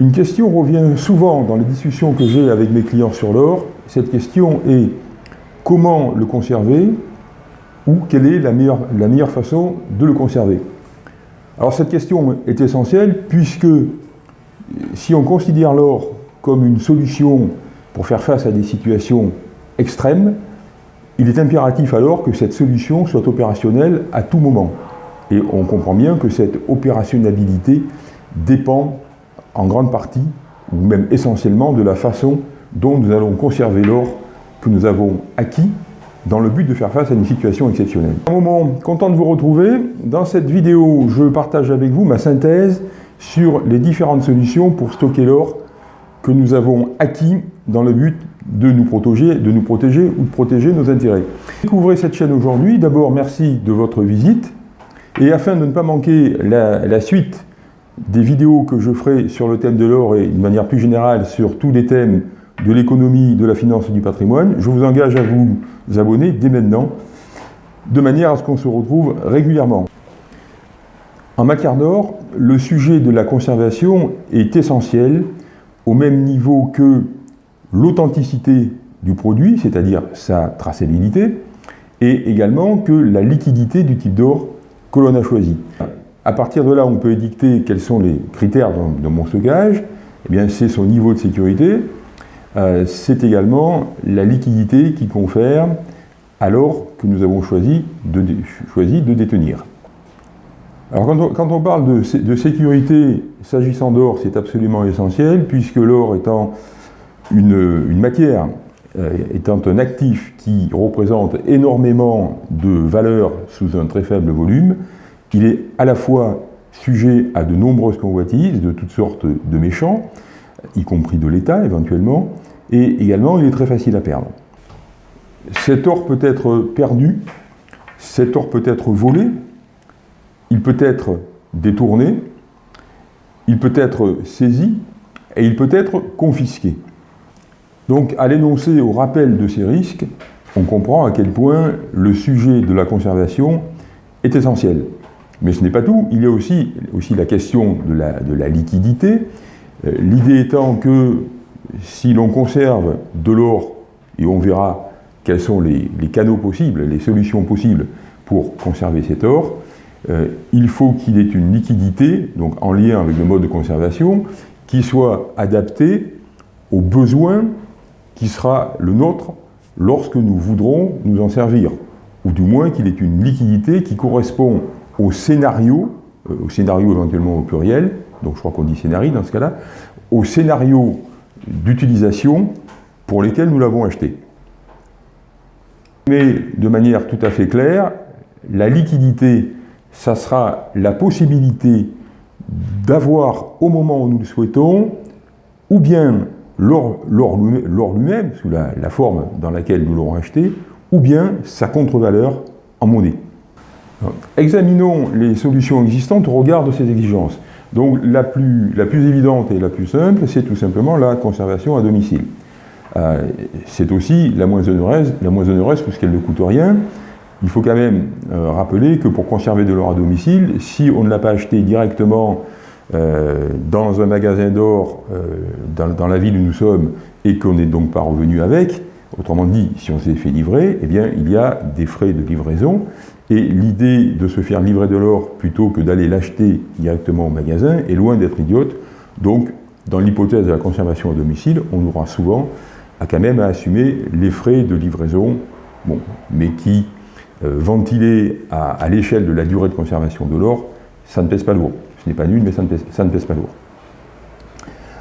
Une question revient souvent dans les discussions que j'ai avec mes clients sur l'or. Cette question est comment le conserver ou quelle est la meilleure, façon de le conserver? Alors cette question est essentielle puisque si on considère l'or comme une solution pour faire face à des situations extrêmes, il est impératif alors que cette solution soit opérationnelle à tout moment. Et on comprend bien que cette opérationnalité dépend en grande partie, ou même essentiellement, de la façon dont nous allons conserver l'or que nous avons acquis dans le but de faire face à une situation exceptionnelle. Un moment, content de vous retrouver. Dans cette vidéo, je partage avec vous ma synthèse sur les différentes solutions pour stocker l'or que nous avons acquis dans le but de nous protéger, de nous protéger ou de protéger nos intérêts. Découvrez cette chaîne aujourd'hui. D'abord, merci de votre visite. Et afin de ne pas manquer la, la suite des vidéos que je ferai sur le thème de l'or et de manière plus générale sur tous les thèmes de l'économie, de la finance et du patrimoine, je vous engage à vous abonner dès maintenant, de manière à ce qu'on se retrouve régulièrement. En matière d'or, le sujet de la conservation est essentiel, au même niveau que l'authenticité du produit, c'est-à-dire sa traçabilité, et également que la liquidité du type d'or que l'on a choisi. À partir de là, on peut édicter quels sont les critères de, mon stockage. Eh bien, c'est son niveau de sécurité. Euh, c'est également la liquidité qui confère à l'or que nous avons choisi de, choisi de détenir. Alors quand on, parle de, sécurité s'agissant d'or, c'est absolument essentiel, puisque l'or étant une, matière, euh, étant un actif qui représente énormément de valeur sous un très faible volume, il est à la fois sujet à de nombreuses convoitises de toutes sortes de méchants, y compris de l'État éventuellement, et également il est très facile à perdre. Cet or peut être perdu, cet or peut être volé, il peut être détourné, il peut être saisi et il peut être confisqué. Donc à l'énoncé au rappel de ces risques, on comprend à quel point le sujet de la conservation est essentiel. Mais ce n'est pas tout, il y a aussi, aussi la question de la, de la liquidité, euh, l'idée étant que si l'on conserve de l'or, et on verra quels sont les, les, canaux possibles, les solutions possibles pour conserver cet or, euh, il faut qu'il ait une liquidité, donc en lien avec le mode de conservation, qui soit adapté aux besoins qui sera le nôtre lorsque nous voudrons nous en servir, ou du moins qu'il ait une liquidité qui correspond au scénario, euh, au scénario éventuellement au pluriel, donc je crois qu'on dit scénario dans ce cas-là, au scénario d'utilisation pour lesquels nous l'avons acheté. Mais de manière tout à fait claire, la liquidité, ça sera la possibilité d'avoir au moment où nous le souhaitons, ou bien l'or lui-même, sous la forme dans laquelle nous l'aurons acheté, ou bien sa contre-valeur en monnaie. Examinons les solutions existantes au regard de ces exigences. Donc la plus, évidente et la plus simple, c'est tout simplement la conservation à domicile. Euh, c'est aussi la moins onéreuse, la moins puisqu'elle ne coûte rien. Il faut quand même euh, rappeler que pour conserver de l'or à domicile, si on ne l'a pas acheté directement euh, dans un magasin d'or dans, la ville où nous sommes et qu'on n'est donc pas revenu avec, autrement dit, si on s'est fait livrer, eh bien, il y a des frais de livraison et l'idée de se faire livrer de l'or plutôt que d'aller l'acheter directement au magasin est loin d'être idiote. Donc, dans l'hypothèse de la conservation à domicile, on aura souvent à quand même à assumer les frais de livraison, bon, mais qui, euh, ventilés à, l'échelle de la durée de conservation de l'or, ça ne pèse pas lourd. Ce n'est pas nul, mais ça ne, pèse, ça ne pèse, pas lourd.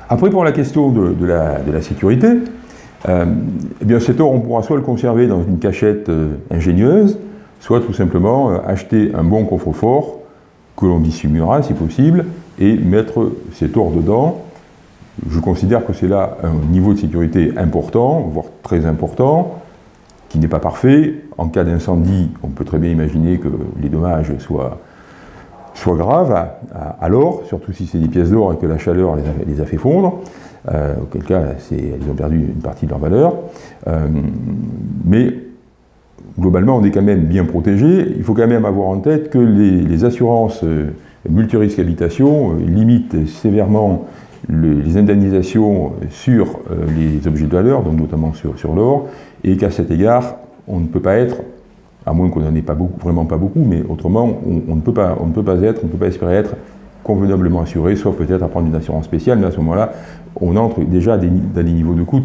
Après, pour la question de, la, sécurité, euh, eh bien cet or, on pourra soit le conserver dans une cachette euh, ingénieuse, soit tout simplement euh, acheter un bon coffre-fort que l'on dissimulera si possible et mettre cet or dedans. Je considère que c'est là un niveau de sécurité important, voire très important, qui n'est pas parfait. En cas d'incendie, on peut très bien imaginer que les dommages soient, graves à, l'or, surtout si c'est des pièces d'or et que la chaleur les a, fait fondre. Euh, auquel cas, elles ont perdu une partie de leur valeur. Euh, mais globalement, on est quand même bien protégé. Il faut quand même avoir en tête que les, assurances euh, multirisques habitation euh, limitent sévèrement les indemnisations sur les objets de valeur, donc notamment sur, l'or, et qu'à cet égard, on ne peut pas être, à moins qu'on n'en ait pas vraiment pas beaucoup, mais autrement, on, ne peut pas, être, on ne peut pas espérer être convenablement assuré, sauf peut-être à prendre une assurance spéciale, mais à ce moment-là, on entre déjà des, des niveaux de coûts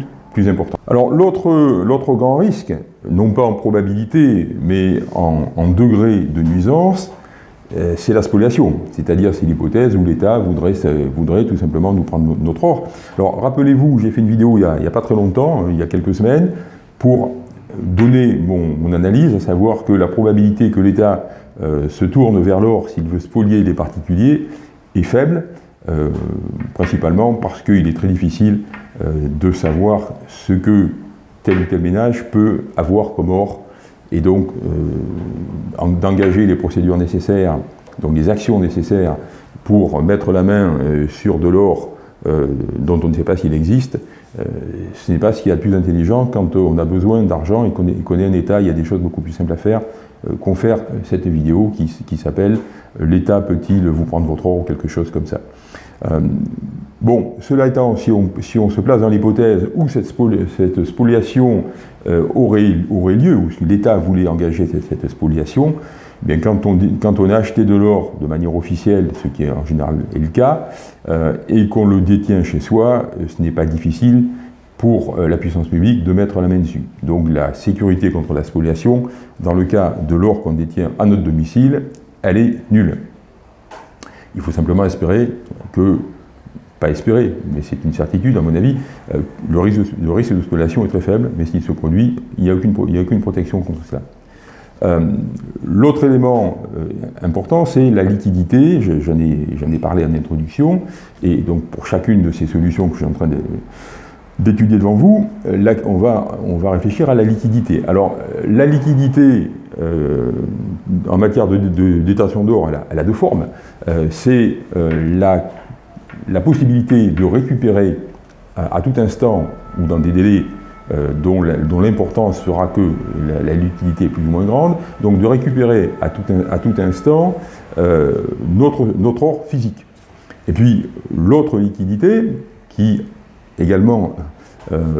Alors l'autre grand risque, non pas en probabilité, mais en, degré de nuisance, euh, c'est la spoliation, c'est-à-dire c'est l'hypothèse où l'État voudrait, tout simplement nous prendre notre or. Alors rappelez-vous, j'ai fait une vidéo il n'y a, pas très longtemps, il y a quelques semaines, pour donner mon, analyse, à savoir que la probabilité que l'État euh, se tourne vers l'or s'il veut spolier les particuliers est faible, euh, principalement parce qu'il est très difficile de savoir ce que tel ou tel ménage peut avoir comme or et donc euh, d'engager les procédures nécessaires, donc les actions nécessaires pour mettre la main euh, sur de l'or euh, dont on ne sait pas s'il existe, ce n'est pas ce qu'il y a de plus intelligent quand on a besoin d'argent et qu'on connaît un État, il y a des choses beaucoup plus simples à faire qu'on faire cette vidéo qui s'appelle « L'État peut-il vous prendre votre or ?» ou quelque chose comme ça. Bon, cela étant, si on, se place dans l'hypothèse où cette, spoliation euh, aurait, lieu, ou si l'État voulait engager cette, spoliation, eh bien quand, on, a acheté de l'or de manière officielle, ce qui est en général est le cas, euh, et qu'on le détient chez soi, euh, ce n'est pas difficile pour la puissance publique de mettre la main dessus. Donc la sécurité contre la spoliation, dans le cas de l'or qu'on détient à notre domicile, elle est nulle. Il faut simplement espérer que pas espérer, mais c'est une certitude à mon avis, euh, le, risque de, spoliation est très faible, mais s'il se produit, il n'y a, aucune, protection contre cela. Euh, l'autre élément euh, important, c'est la liquidité, j'en ai, parlé en introduction, et donc pour chacune de ces solutions que je suis en train d'étudier devant vous, on va réfléchir à la liquidité. Alors, la liquidité en matière de, détention d'or, elle, a deux formes. c'est la la possibilité de récupérer à, tout instant ou dans des délais euh, dont l'importance fera que la, liquidité est plus ou moins grande, donc de récupérer à tout, instant euh, notre, notre or physique. Et puis l'autre liquidité, qui également euh,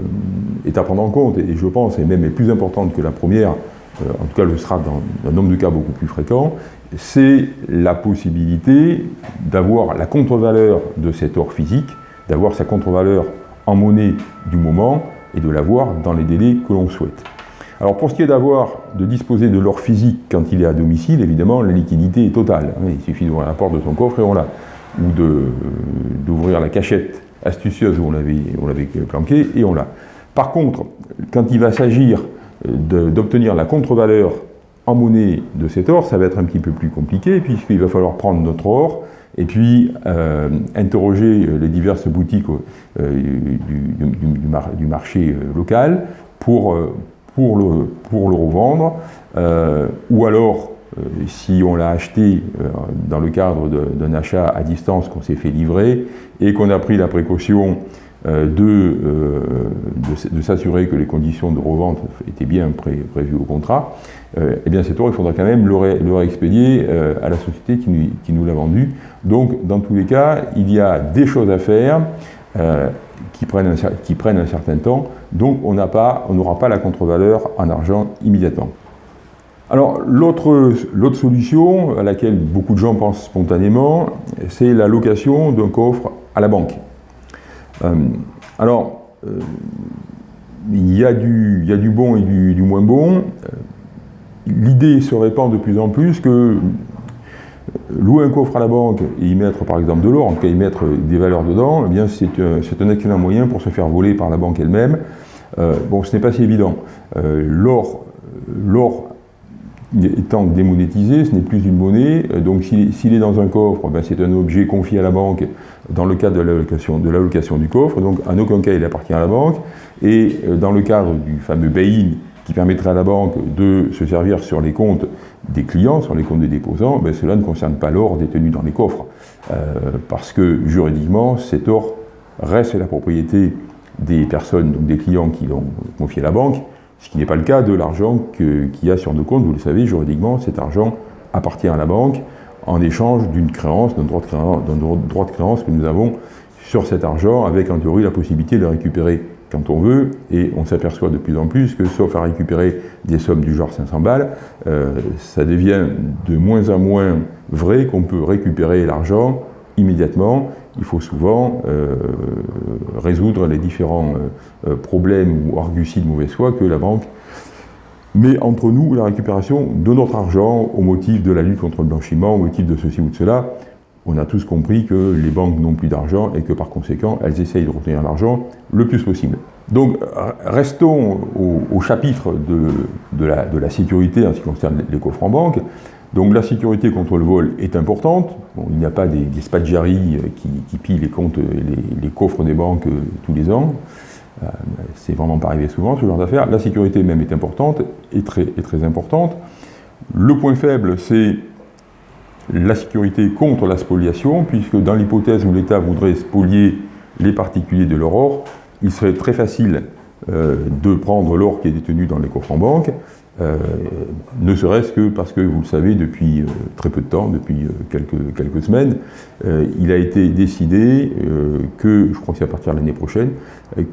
est à prendre en compte, et je pense est même est plus importante que la première, en tout cas le sera dans un nombre de cas beaucoup plus fréquent, c'est la possibilité d'avoir la contre-valeur de cet or physique, d'avoir sa contre-valeur en monnaie du moment et de l'avoir dans les délais que l'on souhaite. Alors pour ce qui est d'avoir, de disposer de l'or physique quand il est à domicile, évidemment la liquidité est totale. Il suffit d'ouvrir la porte de son coffre et on l'a. Ou d'ouvrir la cachette astucieuse où on l'avait planqué et on l'a. Par contre, quand il va s'agir d'obtenir la contre-valeur en monnaie de cet or, ça va être un petit peu plus compliqué, puisqu'il va falloir prendre notre or, et puis euh, interroger les diverses boutiques euh, du, marché euh, local pour, pour, le, pour le revendre, ou alors, si on l'a acheté dans le cadre d'un achat à distance qu'on s'est fait livrer, et qu'on a pris la précaution de, de, s'assurer que les conditions de revente étaient bien prévues au contrat, euh, eh bien cet or, il faudra quand même le, réexpédier euh, à la société qui nous, l'a vendu. Donc, dans tous les cas, il y a des choses à faire euh, qui, prennent un, certain temps, donc on n'aura pas la contre-valeur en argent immédiatement. Alors, l'autre solution à laquelle beaucoup de gens pensent spontanément, c'est la location d'un coffre à la banque. Alors, il y, a du, bon et du moins bon l'idée se répand de plus en plus que louer un coffre à la banque et y mettre par exemple de l'or, en tout cas y mettre des valeurs dedans, eh bien c'est un excellent moyen pour se faire voler par la banque elle-même. Euh, bon, ce n'est pas si évident. Euh, l'or étant démonétisé, ce n'est plus une monnaie, donc s'il est dans un coffre, ben, c'est un objet confié à la banque dans le cadre de l'allocation du coffre, donc en aucun cas il appartient à la banque, et euh, dans le cadre du fameux bail-in qui permettrait à la banque de se servir sur les comptes des clients, sur les comptes des déposants, ben cela ne concerne pas l'or détenu dans les coffres. Euh, parce que juridiquement, cet or reste la propriété des personnes, donc des clients qui l'ont confié à la banque, ce qui n'est pas le cas de l'argent qu'il y a sur nos comptes. Vous le savez, juridiquement, cet argent appartient à la banque en échange d'une créance, d'un droit, de créance que nous avons sur cet argent avec en théorie la possibilité de le récupérer quand on veut, et on s'aperçoit de plus en plus que sauf à récupérer des sommes du genre 500 balles, euh, ça devient de moins en moins vrai qu'on peut récupérer l'argent immédiatement. Il faut souvent euh, résoudre les différents euh, problèmes ou arguties de mauvaise foi que la banque met entre nous la récupération de notre argent au motif de la lutte contre le blanchiment, au motif de ceci ou de cela on a tous compris que les banques n'ont plus d'argent et que par conséquent, elles essayent de retenir l'argent le plus possible. Donc, restons au, chapitre de, la, sécurité en ce qui concerne les coffres en banque. Donc, la sécurité contre le vol est importante. il n'y a pas des, des qui, qui, pillent les comptes, les, coffres des banques euh, tous les ans. Euh, c'est vraiment pas arrivé souvent, ce genre d'affaires. La sécurité même est importante, et très, importante. Le point faible, c'est la sécurité contre la spoliation, puisque dans l'hypothèse où l'État voudrait spolier les particuliers de leur or, il serait très facile euh, de prendre l'or qui est détenu dans les coffres en banque, euh, ne serait-ce que parce que, vous le savez, depuis euh, très peu de temps, depuis quelques, quelques semaines, il a été décidé que, je crois que c'est à partir de l'année prochaine,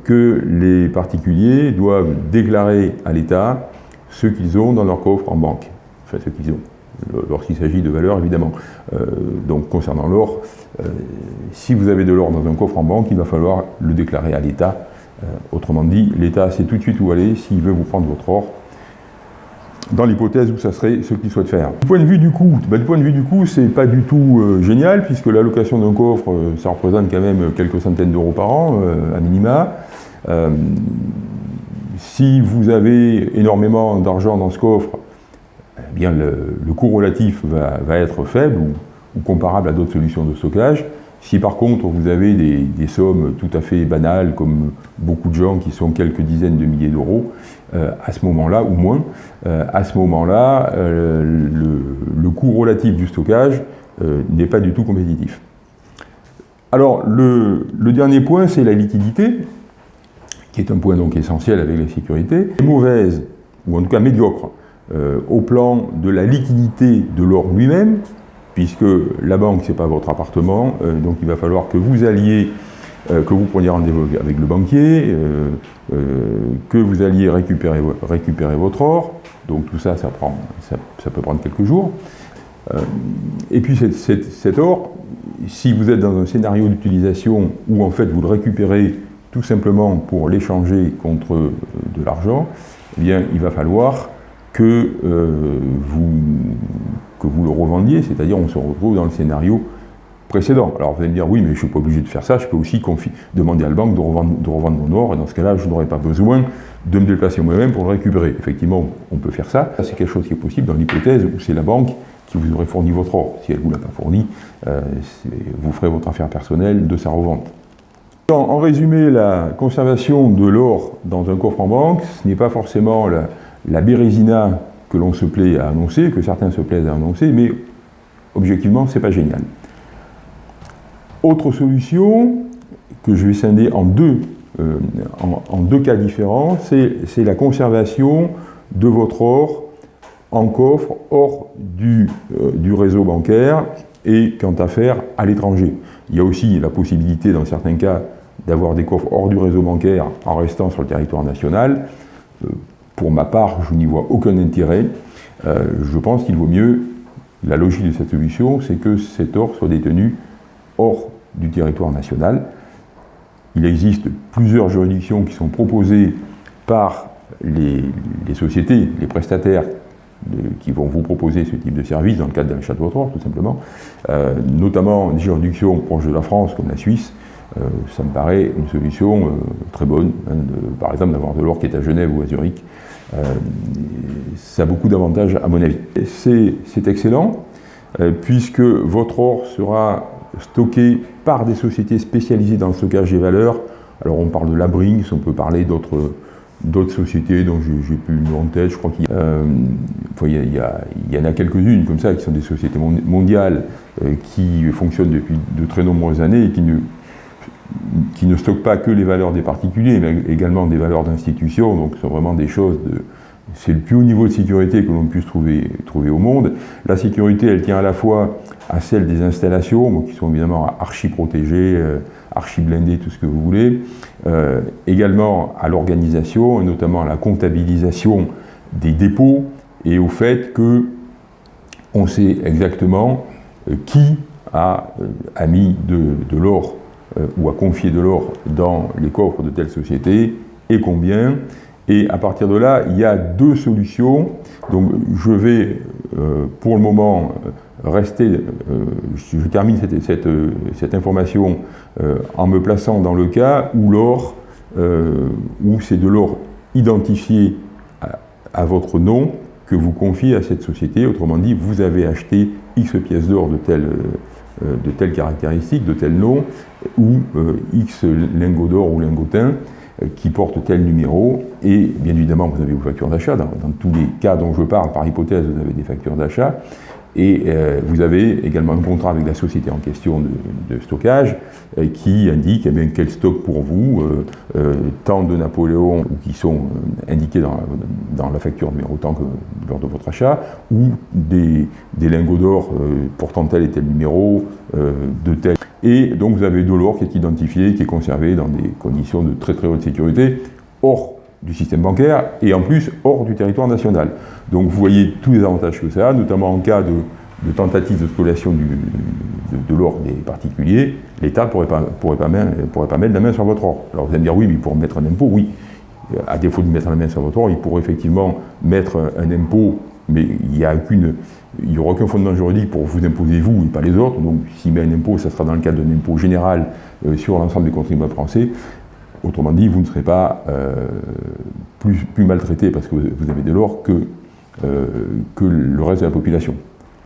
que les particuliers doivent déclarer à l'État ce qu'ils ont dans leur coffre en banque, enfin ce qu'ils ont lorsqu'il s'agit de valeurs évidemment. Euh, donc concernant l'or, euh, si vous avez de l'or dans un coffre en banque, il va falloir le déclarer à l'État. Euh, autrement dit, l'État sait tout de suite où aller s'il veut vous prendre votre or, dans l'hypothèse où ça serait ce qu'il souhaite faire. Du point de vue du coût, ben, du point de vue du c'est pas du tout génial, puisque l'allocation d'un coffre, ça représente quand même quelques centaines d'euros par an, à minima. si vous avez énormément d'argent dans ce coffre, eh bien le, coût relatif va, être faible ou, comparable à d'autres solutions de stockage. Si par contre vous avez des, sommes tout à fait banales, comme beaucoup de gens qui sont quelques dizaines de milliers d'euros, euh, à ce moment-là, ou moins, euh, à ce moment-là, euh, le, coût relatif du stockage n'est pas du tout compétitif. Alors, le, dernier point, c'est la liquidité, qui est un point donc essentiel avec la sécurité. Mauvaise, ou en tout cas médiocre, au plan de la liquidité de l'or lui-même, puisque la banque, ce n'est pas votre appartement, euh, donc il va falloir que vous alliez, euh, que vous preniez rendez-vous avec le banquier, que vous alliez récupérer, récupérer votre or, donc tout ça, ça, peut prendre quelques jours. et puis cet, or, si vous êtes dans un scénario d'utilisation où en fait vous le récupérez tout simplement pour l'échanger contre de l'argent, eh bien il va falloir que, euh, vous, que vous le revendiez, c'est-à-dire on se retrouve dans le scénario précédent. Alors vous allez me dire, oui, mais je ne suis pas obligé de faire ça, je peux aussi demander à la banque de revendre, mon or, et dans ce cas-là, je n'aurai pas besoin de me déplacer moi-même pour le récupérer. Effectivement, on peut faire ça. C'est quelque chose qui est possible dans l'hypothèse où c'est la banque qui vous aurait fourni votre or. Si elle ne vous l'a pas fourni, euh, vous ferez votre affaire personnelle de sa revente. En, résumé, la conservation de l'or dans un coffre en banque, ce n'est pas forcément la, la bérésina que l'on se plaît à annoncer, que certains se plaisent à annoncer, mais objectivement, ce n'est pas génial. Autre solution, que je vais scinder en deux, euh, en, deux cas différents, c'est la conservation de votre or en coffre hors du, euh, du réseau bancaire et quant à faire à l'étranger. Il y a aussi la possibilité, dans certains cas, d'avoir des coffres hors du réseau bancaire en restant sur le territoire national. Euh, pour ma part, je n'y vois aucun intérêt. Euh, je pense qu'il vaut mieux, la logique de cette solution, c'est que cet or soit détenu hors du territoire national. Il existe plusieurs juridictions qui sont proposées par les, sociétés, les prestataires qui vont vous proposer ce type de service dans le cadre d'un château votre tout simplement, euh, notamment des juridictions proches de la France, comme la Suisse, euh, ça me paraît une solution très bonne, hein, par exemple d'avoir de l'or qui est à Genève ou à Zurich, ça a beaucoup d'avantages à mon avis. C'est excellent, euh, puisque votre or sera stocké par des sociétés spécialisées dans le stockage des valeurs. Alors on parle de la Brinks, on peut parler d'autres sociétés dont j'ai plus nom en tête, je crois qu'il y, euh, y, en a quelques-unes comme ça qui sont des sociétés mondiales qui fonctionnent depuis de très nombreuses années et qui ne qui ne stocke pas que les valeurs des particuliers, mais également des valeurs d'institutions, donc ce sont vraiment des choses c'est le plus haut niveau de sécurité que l'on puisse trouver, au monde. La sécurité, elle tient à la fois à celle des installations, qui sont évidemment archi protégées, euh, archi blindées, tout ce que vous voulez, euh, également à l'organisation, et notamment à la comptabilisation des dépôts, et au fait que on sait exactement euh, qui a, mis de, l'or ou a confié de l'or dans les coffres de telle société, et combien, et à partir de là, il y a deux solutions. Donc je vais, pour le moment, rester, euh, je termine cette, cette, information euh, en me plaçant dans le cas où l'or, euh, où c'est de l'or identifié à, votre nom que vous confiez à cette société. Autrement dit, vous avez acheté X pièces d'or de telle, de telle caractéristique, de tel nom, ou X lingots d'or ou lingotin qui portent tel numéro, et bien évidemment vous avez vos factures d'achat, dans, tous les cas dont je parle, par hypothèse, vous avez des factures d'achat, et euh, vous avez également un contrat avec la société en question de, stockage euh, qui indique eh quel stock pour vous, euh, tant de Napoléon ou qui sont indiqués dans, la facture numéro tant que lors de votre achat, ou des, lingots d'or portant tel et tel numéro, de tel. Et donc vous avez de l'or qui est identifié, qui est conservé dans des conditions de très très haute sécurité. Or, du système bancaire et en plus hors du territoire national. Donc vous voyez tous les avantages que ça a, notamment en cas de, tentative de spoliation de, l'or des particuliers, l'État ne pourrait pas, pourrait, pas pourrait pas mettre la main sur votre or. Alors vous allez me dire oui, mais pour mettre un impôt, oui. À défaut de mettre la main sur votre or, il pourrait effectivement mettre un impôt, mais il n'y aura aucun fondement juridique pour vous imposer vous et pas les autres. Donc s'il met un impôt, ça sera dans le cadre d'un impôt général euh, sur l'ensemble des contribuables français. Autrement dit, vous ne serez pas euh, plus, maltraité parce que vous avez de l'or que, euh, que le reste de la population.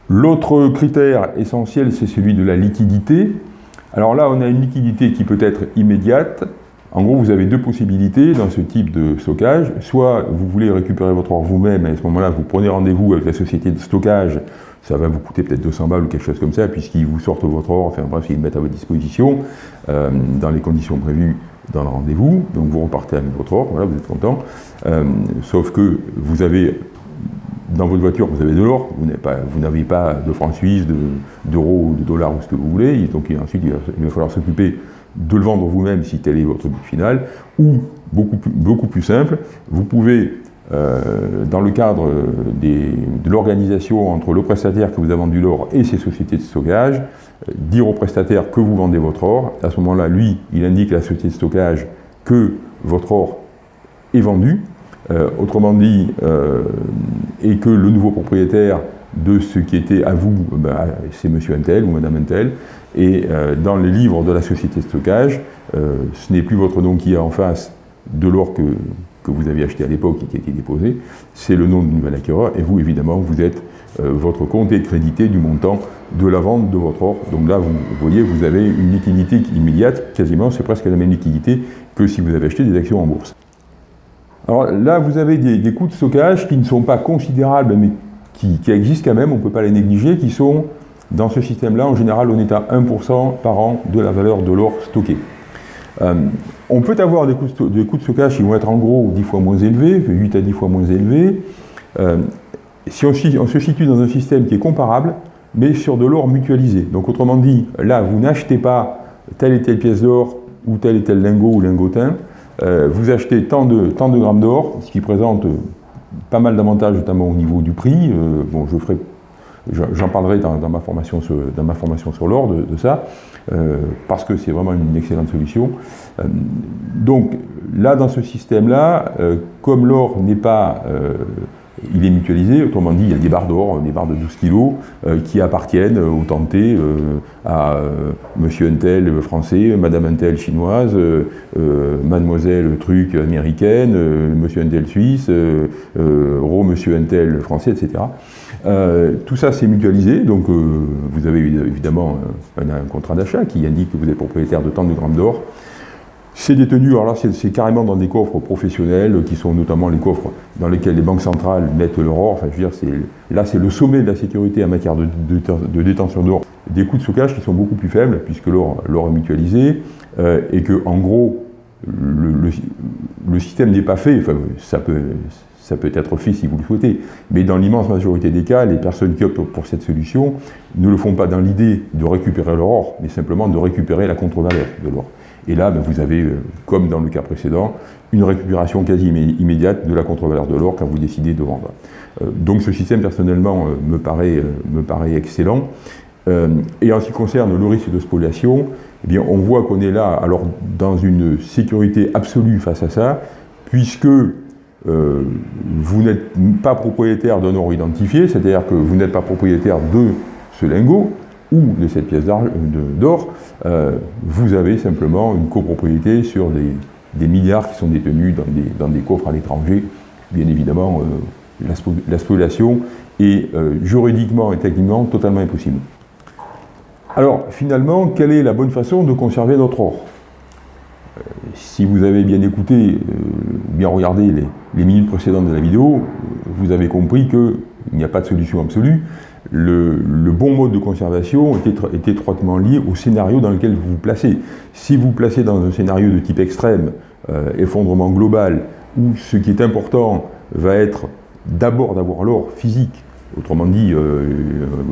L'autre critère essentiel, c'est celui de la liquidité. Alors là, on a une liquidité qui peut être immédiate. En gros, vous avez deux possibilités dans ce type de stockage. Soit vous voulez récupérer votre or vous-même, et à ce moment-là, vous prenez rendez-vous avec la société de stockage, ça va vous coûter peut-être 200 balles ou quelque chose comme ça, puisqu'ils vous sortent votre or, enfin bref, ils le mettent à votre disposition, euh, dans les conditions prévues dans le rendez-vous, donc vous repartez avec votre or, voilà, vous êtes content, euh, sauf que vous avez, dans votre voiture, vous avez de l'or, vous n'avez pas, de francs suisses, d'euros, de, de, dollars ou ce que vous voulez, donc ensuite il va, falloir s'occuper de le vendre vous-même si tel est votre but final, ou beaucoup plus, beaucoup plus simple, vous pouvez euh, dans le cadre de l'organisation entre le prestataire que vous a vendu l'or et ses sociétés de stockage, euh, dire au prestataire que vous vendez votre or. À ce moment-là, lui, il indique à la société de stockage que votre or est vendu, euh, autrement dit, et que le nouveau propriétaire de ce qui était à vous, ben, c'est monsieur Intel ou madame Intel, et dans les livres de la société de stockage, ce n'est plus votre nom qui est en face de l'or que, que vous aviez acheté à l'époque et qui a été déposé, c'est le nom du nouvel acquéreur, et vous, évidemment, vous êtes, euh, votre compte est crédité du montant de la vente de votre or. Donc là, vous, voyez, vous avez une liquidité immédiate, quasiment, c'est presque la même liquidité que si vous avez acheté des actions en bourse. Alors là, vous avez des, coûts de stockage qui ne sont pas considérables, mais qui, existent quand même, on ne peut pas les négliger, qui sont, dans ce système-là, en général, on est à 1% par an de la valeur de l'or stocké. Euh, on peut avoir des coûts, de, stockage qui vont être en gros 10 fois moins élevés, 8 à 10 fois moins élevés. Euh, si on, se situe dans un système qui est comparable, mais sur de l'or mutualisé. Donc autrement dit, là, vous n'achetez pas telle et telle pièce d'or ou tel et tel lingot ou lingotin, euh, vous achetez tant de, tant de grammes d'or, ce qui présente pas mal d'avantages, notamment au niveau du prix. bon, je ferai J'en parlerai dans, ma formation sur, dans ma formation sur l'or de, ça, euh, parce que c'est vraiment une excellente solution. Euh, donc là, dans ce système-là, euh, comme l'or n'est pas il est mutualisé, autrement dit, il y a des barres d'or, des barres de 12 kg, qui appartiennent au tenté à monsieur Untel français, madame Untel chinoise, mademoiselle truc américaine, monsieur Untel suisse, ro monsieur Untel français, etc. Euh, tout ça, c'est mutualisé, donc euh, vous avez évidemment euh, un, contrat d'achat qui indique que vous êtes propriétaire de tant de grammes d'or. C'est détenu, alors là, c'est carrément dans des coffres professionnels, qui sont notamment les coffres dans lesquels les banques centrales mettent leur or. Enfin, je veux dire, là, c'est le sommet de la sécurité en matière de, détention d'or. Des coûts de stockage qui sont beaucoup plus faibles, puisque l'or est mutualisé, et que, en gros, le, le système n'est pas fait, enfin, ça peut, ça peut être fait si vous le souhaitez. Mais dans l'immense majorité des cas, les personnes qui optent pour cette solution ne le font pas dans l'idée de récupérer leur or, mais simplement de récupérer la contre-valeur de l'or. Et là, ben, vous avez, euh, comme dans le cas précédent, une récupération quasi immédiate de la contre-valeur de l'or quand vous décidez de vendre. Euh, donc ce système, personnellement, euh, me, paraît, me paraît excellent. et en ce qui concerne le risque de spoliation, eh bien, on voit qu'on est là alors, dans une sécurité absolue face à ça, puisque vous n'êtes pas propriétaire d'un or identifié, c'est-à-dire que vous n'êtes pas propriétaire de ce lingot, ou de cette pièce d'or, euh, vous avez simplement une copropriété sur des, milliards qui sont détenus dans des, coffres à l'étranger. Bien évidemment, euh, la spoliation est euh, juridiquement et techniquement totalement impossible. Alors, finalement, quelle est la bonne façon de conserver notre or? Si vous avez bien écouté, bien regardé les, les minutes précédentes de la vidéo, vous avez compris qu'il n'y a pas de solution absolue, le, bon mode de conservation est, étroitement lié au scénario dans lequel vous vous placez. Si vous vous placez dans un scénario de type extrême, euh, effondrement global, où ce qui est important va être d'abord d'avoir l'or physique, autrement dit, euh,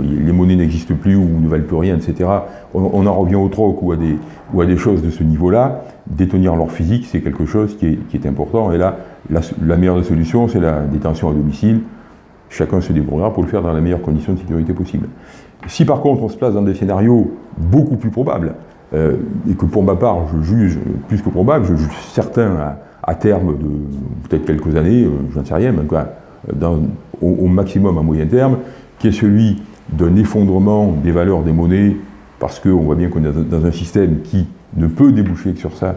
les monnaies n'existent plus ou ne valent plus rien, etc. On, en revient au troc ou à des, choses de ce niveau-là. Détenir l'or physique, c'est quelque chose qui est, important. Et là, la, meilleure des solutions, c'est la détention à domicile, chacun se débrouillera pour le faire dans la meilleure condition de sécurité possible. Si par contre on se place dans des scénarios beaucoup plus probables, euh, et que pour ma part je juge plus que probable, je juge certain à, terme de peut-être quelques années, euh, je n'en sais rien, mais au, maximum à moyen terme, qui est celui d'un effondrement des valeurs des monnaies, parce qu'on voit bien qu'on est dans un système qui ne peut déboucher que sur ça,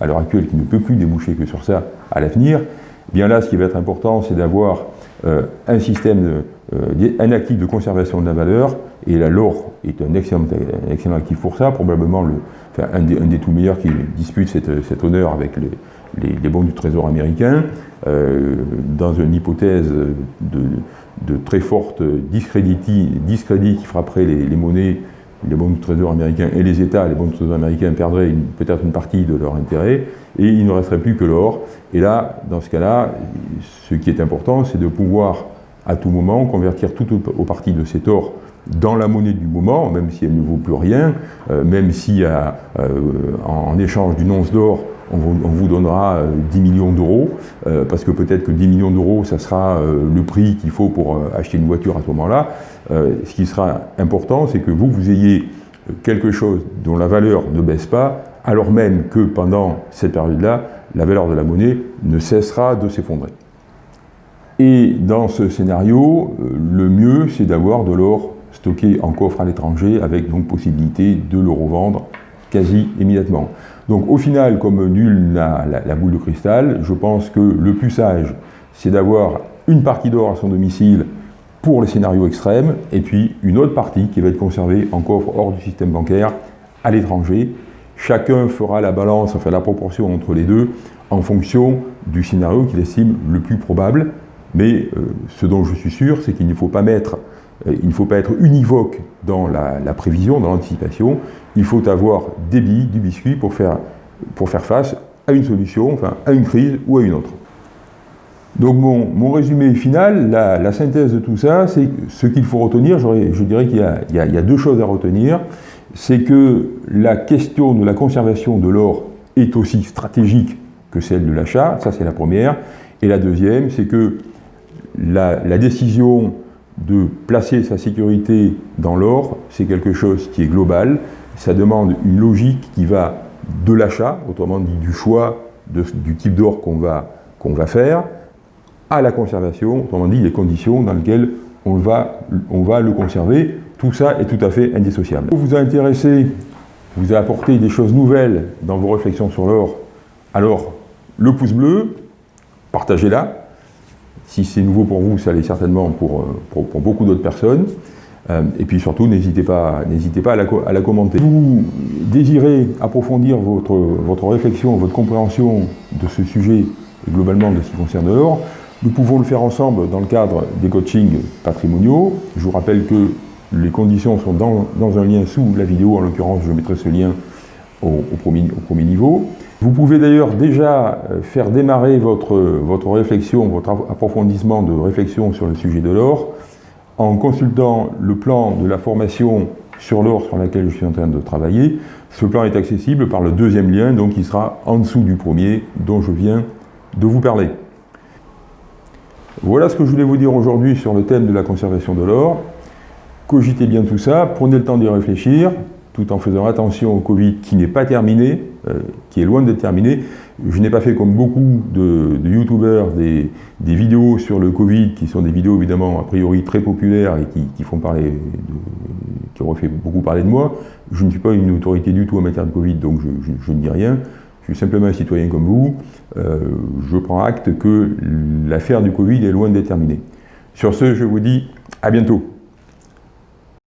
à l'heure actuelle, qui ne peut plus déboucher que sur ça à l'avenir, eh bien là, ce qui va être important, c'est d'avoir un système, euh, un actif de conservation de la valeur, et la l'or est un excellent, actif pour ça, probablement le, un, des, tout meilleurs qui dispute cet honneur avec les, bons du Trésor américain, euh, dans une hypothèse de, très forte discrédit, qui frapperait les monnaies les bons du trésor américain et les États, les bons du trésor américain perdraient peut-être une partie de leur intérêt, et il ne resterait plus que l'or. Et là, dans ce cas-là, ce qui est important, c'est de pouvoir à tout moment convertir tout au, parti de cet or dans la monnaie du moment, même si elle ne vaut plus rien, euh, même si euh, en, échange d'une once d'or, on, vous donnera 10 euh, millions d'euros, parce que peut-être que 10 millions d'euros, ça sera le prix qu'il faut pour acheter une voiture à ce moment-là. ce qui sera important, c'est que vous, vous ayez quelque chose dont la valeur ne baisse pas, alors même que pendant cette période-là, la valeur de la monnaie ne cessera de s'effondrer. Et dans ce scénario, euh, le mieux, c'est d'avoir de l'or stocké en coffre à l'étranger, avec donc possibilité de le revendre quasi immédiatement. Donc au final, comme nul n'a la, boule de cristal, je pense que le plus sage, c'est d'avoir une partie d'or à son domicile pour les scénarios extrêmes, et puis une autre partie qui va être conservée en coffre hors du système bancaire à l'étranger, Chacun fera la balance, enfin la proportion entre les deux, en fonction du scénario qu'il estime le plus probable. Mais euh, ce dont je suis sûr, c'est qu'il ne faut pas mettre, il ne faut pas être univoque dans la, prévision, dans l'anticipation. Il faut avoir des billes, du biscuit pour faire, pour faire face à une solution, enfin à une crise ou à une autre. Donc mon, résumé final, la, synthèse de tout ça, c'est ce qu'il faut retenir. Je dirais qu'il y, y, a deux choses à retenir c'est que la question de la conservation de l'or est aussi stratégique que celle de l'achat, ça c'est la première. Et la deuxième, c'est que la, décision de placer sa sécurité dans l'or, c'est quelque chose qui est global, ça demande une logique qui va de l'achat, autrement dit du choix du type d'or qu'on va, va faire, à la conservation, autrement dit les conditions dans lesquelles on va, on va le conserver, tout ça est tout à fait indissociable. Vous vous a intéressé, vous a apporté des choses nouvelles dans vos réflexions sur l'or, alors le pouce bleu, partagez-la. Si c'est nouveau pour vous, ça l'est certainement pour, euh, pour, beaucoup d'autres personnes. Euh, et puis surtout, n'hésitez pas, pas à, la, à la commenter. Vous désirez approfondir votre, votre réflexion, votre compréhension de ce sujet et globalement de ce qui concerne l'or, nous pouvons le faire ensemble dans le cadre des coachings patrimoniaux. Je vous rappelle que les conditions sont dans, un lien sous la vidéo, en l'occurrence je mettrai ce lien au, premier, au, premier, niveau. Vous pouvez d'ailleurs déjà euh, faire démarrer votre, votre réflexion, votre approfondissement de réflexion sur le sujet de l'or en consultant le plan de la formation sur l'or sur laquelle je suis en train de travailler. Ce plan est accessible par le deuxième lien, donc il sera en dessous du premier dont je viens de vous parler. Voilà ce que je voulais vous dire aujourd'hui sur le thème de la conservation de l'or. Cogitez bien tout ça, prenez le temps d'y réfléchir, tout en faisant attention au Covid qui n'est pas terminé, euh, qui est loin d'être terminé. Je n'ai pas fait comme beaucoup de, youtubeurs des, vidéos sur le Covid, qui sont des vidéos évidemment a priori très populaires et qui, font parler, qui auraient fait beaucoup parler de moi. Je ne suis pas une autorité du tout en matière de Covid, donc je, ne dis rien. Je suis simplement un citoyen comme vous. Euh, je prends acte que l'affaire du Covid est loin d'être terminée. Sur ce, je vous dis à bientôt.